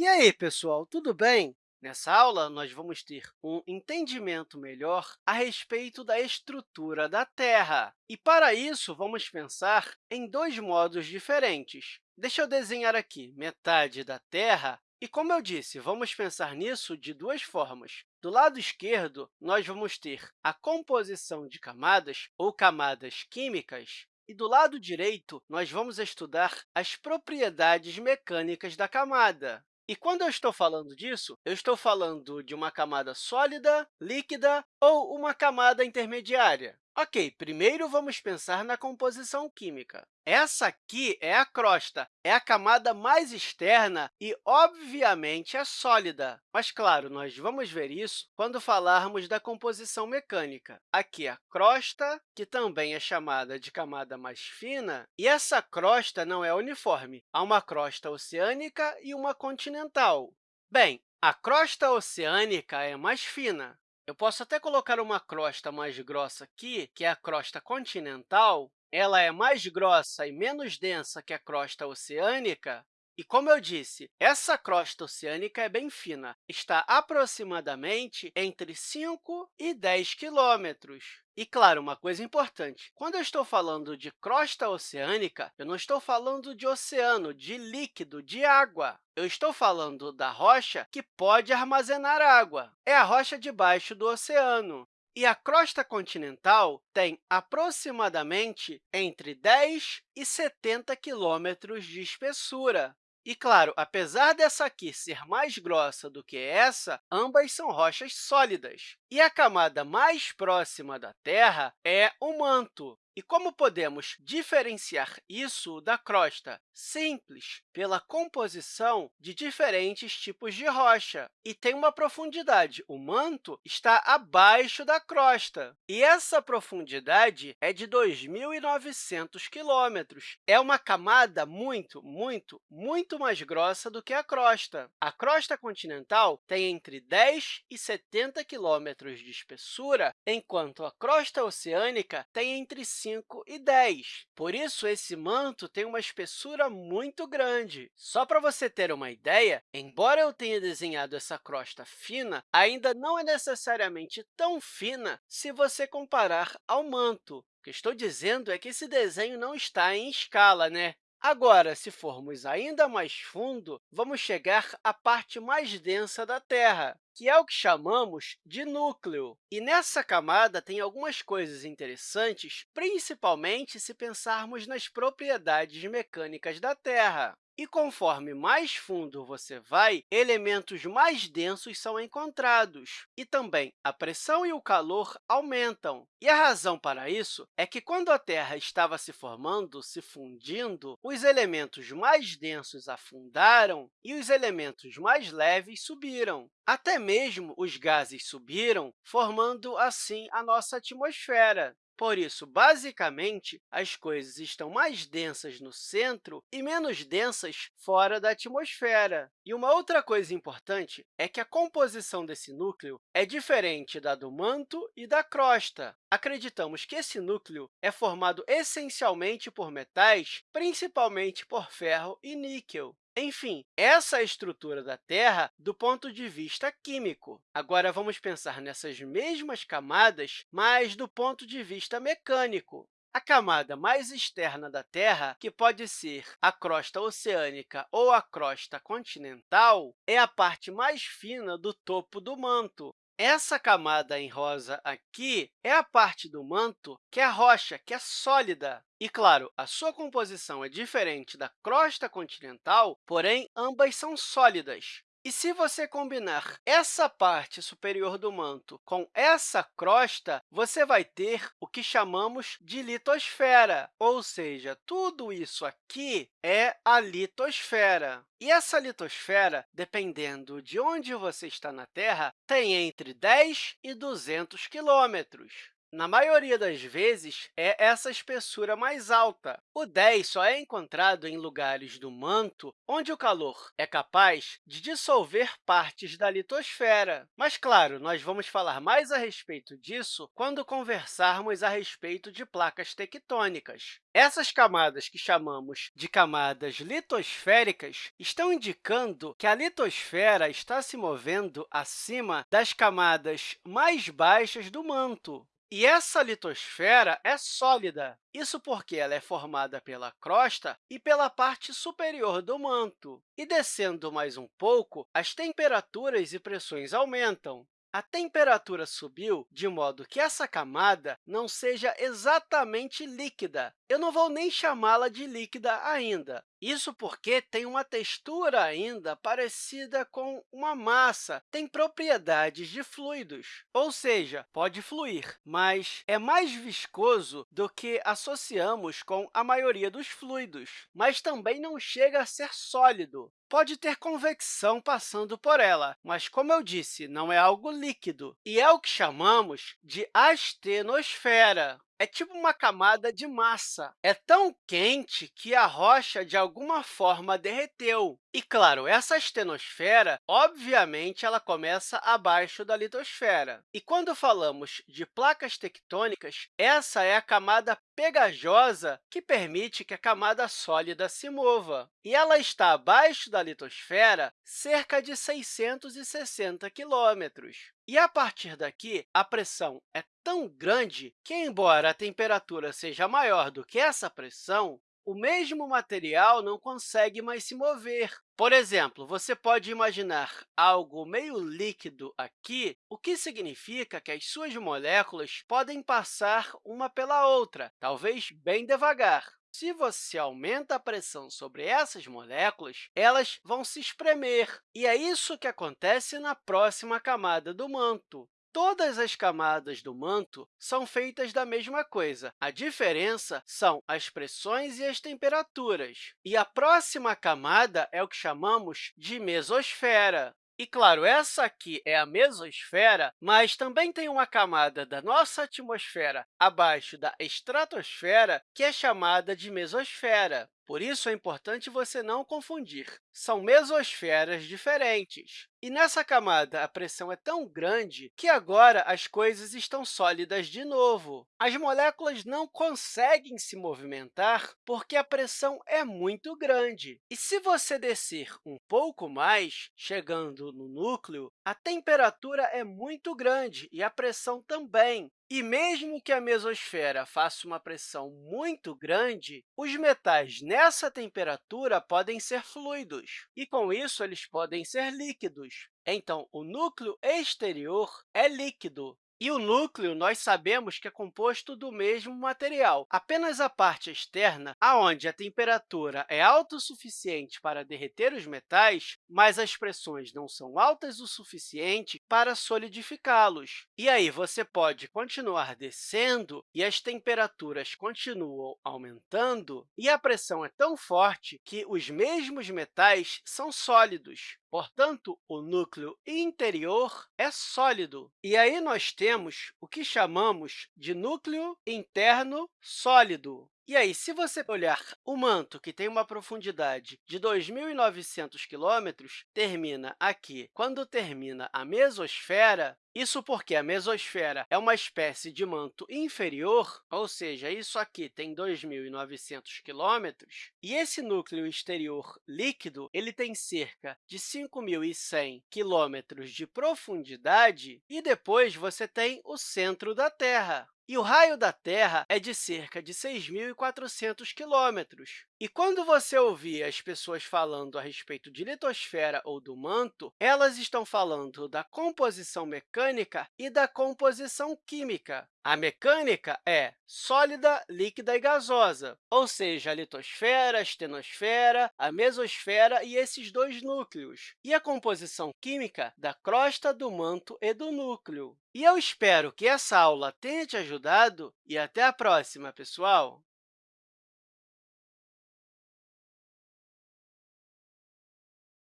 E aí, pessoal, tudo bem? Nessa aula, nós vamos ter um entendimento melhor a respeito da estrutura da Terra. E, para isso, vamos pensar em dois modos diferentes. Deixa eu desenhar aqui metade da Terra e, como eu disse, vamos pensar nisso de duas formas. Do lado esquerdo, nós vamos ter a composição de camadas, ou camadas químicas, e do lado direito, nós vamos estudar as propriedades mecânicas da camada. E quando eu estou falando disso, eu estou falando de uma camada sólida, líquida ou uma camada intermediária. Ok, primeiro vamos pensar na composição química. Essa aqui é a crosta, é a camada mais externa e, obviamente, é sólida. Mas, claro, nós vamos ver isso quando falarmos da composição mecânica. Aqui a crosta, que também é chamada de camada mais fina, e essa crosta não é uniforme. Há uma crosta oceânica e uma continental. Bem, a crosta oceânica é mais fina, eu posso até colocar uma crosta mais grossa aqui, que é a crosta continental. Ela é mais grossa e menos densa que a crosta oceânica. E, como eu disse, essa crosta oceânica é bem fina, está aproximadamente entre 5 e 10 quilômetros. E, claro, uma coisa importante, quando eu estou falando de crosta oceânica, eu não estou falando de oceano, de líquido, de água. Eu estou falando da rocha que pode armazenar água. É a rocha debaixo do oceano. E a crosta continental tem aproximadamente entre 10 e 70 quilômetros de espessura. E, claro, apesar dessa aqui ser mais grossa do que essa, ambas são rochas sólidas. E a camada mais próxima da Terra é o manto. E como podemos diferenciar isso da crosta? Simples, pela composição de diferentes tipos de rocha. E tem uma profundidade. O manto está abaixo da crosta. E essa profundidade é de 2.900 quilômetros. É uma camada muito, muito, muito mais grossa do que a crosta. A crosta continental tem entre 10 e 70 quilômetros de espessura, enquanto a crosta oceânica tem entre 5 e 10. Por isso, esse manto tem uma espessura muito grande. Só para você ter uma ideia, embora eu tenha desenhado essa crosta fina, ainda não é necessariamente tão fina se você comparar ao manto. O que estou dizendo é que esse desenho não está em escala, né? Agora, se formos ainda mais fundo, vamos chegar à parte mais densa da Terra, que é o que chamamos de núcleo. E nessa camada tem algumas coisas interessantes, principalmente se pensarmos nas propriedades mecânicas da Terra. E conforme mais fundo você vai, elementos mais densos são encontrados. E também a pressão e o calor aumentam. E a razão para isso é que, quando a Terra estava se formando, se fundindo, os elementos mais densos afundaram e os elementos mais leves subiram. Até mesmo os gases subiram, formando, assim, a nossa atmosfera. Por isso, basicamente, as coisas estão mais densas no centro e menos densas fora da atmosfera. E uma outra coisa importante é que a composição desse núcleo é diferente da do manto e da crosta. Acreditamos que esse núcleo é formado essencialmente por metais, principalmente por ferro e níquel. Enfim, essa é a estrutura da Terra do ponto de vista químico. Agora, vamos pensar nessas mesmas camadas, mas do ponto de vista mecânico. A camada mais externa da Terra, que pode ser a crosta oceânica ou a crosta continental, é a parte mais fina do topo do manto. Essa camada em rosa aqui é a parte do manto que é rocha, que é sólida. E, claro, a sua composição é diferente da crosta continental, porém, ambas são sólidas. E se você combinar essa parte superior do manto com essa crosta, você vai ter o que chamamos de litosfera, ou seja, tudo isso aqui é a litosfera. E essa litosfera, dependendo de onde você está na Terra, tem entre 10 e 200 quilômetros. Na maioria das vezes, é essa espessura mais alta. O 10 só é encontrado em lugares do manto onde o calor é capaz de dissolver partes da litosfera. Mas, claro, nós vamos falar mais a respeito disso quando conversarmos a respeito de placas tectônicas. Essas camadas que chamamos de camadas litosféricas estão indicando que a litosfera está se movendo acima das camadas mais baixas do manto. E essa litosfera é sólida. Isso porque ela é formada pela crosta e pela parte superior do manto. E descendo mais um pouco, as temperaturas e pressões aumentam. A temperatura subiu de modo que essa camada não seja exatamente líquida. Eu não vou nem chamá-la de líquida ainda. Isso porque tem uma textura ainda parecida com uma massa, tem propriedades de fluidos, ou seja, pode fluir, mas é mais viscoso do que associamos com a maioria dos fluidos, mas também não chega a ser sólido. Pode ter convecção passando por ela, mas, como eu disse, não é algo líquido, e é o que chamamos de astenosfera. É tipo uma camada de massa. É tão quente que a rocha, de alguma forma, derreteu. E, claro, essa astenosfera, obviamente, ela começa abaixo da litosfera. E quando falamos de placas tectônicas, essa é a camada pegajosa que permite que a camada sólida se mova. E ela está abaixo da litosfera cerca de 660 quilômetros. E, a partir daqui, a pressão é tão grande que, embora a temperatura seja maior do que essa pressão, o mesmo material não consegue mais se mover. Por exemplo, você pode imaginar algo meio líquido aqui, o que significa que as suas moléculas podem passar uma pela outra, talvez bem devagar. Se você aumenta a pressão sobre essas moléculas, elas vão se espremer, e é isso que acontece na próxima camada do manto. Todas as camadas do manto são feitas da mesma coisa. A diferença são as pressões e as temperaturas. E a próxima camada é o que chamamos de mesosfera. E, claro, essa aqui é a mesosfera, mas também tem uma camada da nossa atmosfera abaixo da estratosfera, que é chamada de mesosfera. Por isso, é importante você não confundir. São mesosferas diferentes. E nessa camada, a pressão é tão grande que agora as coisas estão sólidas de novo. As moléculas não conseguem se movimentar porque a pressão é muito grande. E se você descer um pouco mais, chegando no núcleo, a temperatura é muito grande e a pressão também. E mesmo que a mesosfera faça uma pressão muito grande, os metais nessa temperatura podem ser fluidos, e, com isso, eles podem ser líquidos. Então, o núcleo exterior é líquido, e o núcleo, nós sabemos que é composto do mesmo material. Apenas a parte externa, onde a temperatura é alta o suficiente para derreter os metais, mas as pressões não são altas o suficiente para solidificá-los. E aí, você pode continuar descendo e as temperaturas continuam aumentando, e a pressão é tão forte que os mesmos metais são sólidos. Portanto, o núcleo interior é sólido. E aí nós temos o que chamamos de núcleo interno sólido. E aí, se você olhar o manto, que tem uma profundidade de 2.900 quilômetros, termina aqui. Quando termina a mesosfera, isso porque a mesosfera é uma espécie de manto inferior, ou seja, isso aqui tem 2.900 quilômetros, e esse núcleo exterior líquido ele tem cerca de 5.100 quilômetros de profundidade, e depois você tem o centro da Terra. E o raio da Terra é de cerca de 6.400 quilômetros. E quando você ouvir as pessoas falando a respeito de litosfera ou do manto, elas estão falando da composição mecânica e da composição química. A mecânica é sólida, líquida e gasosa, ou seja, a litosfera, a estenosfera, a mesosfera e esses dois núcleos. E a composição química da crosta, do manto e do núcleo. E eu espero que essa aula tenha te ajudado e até a próxima, pessoal!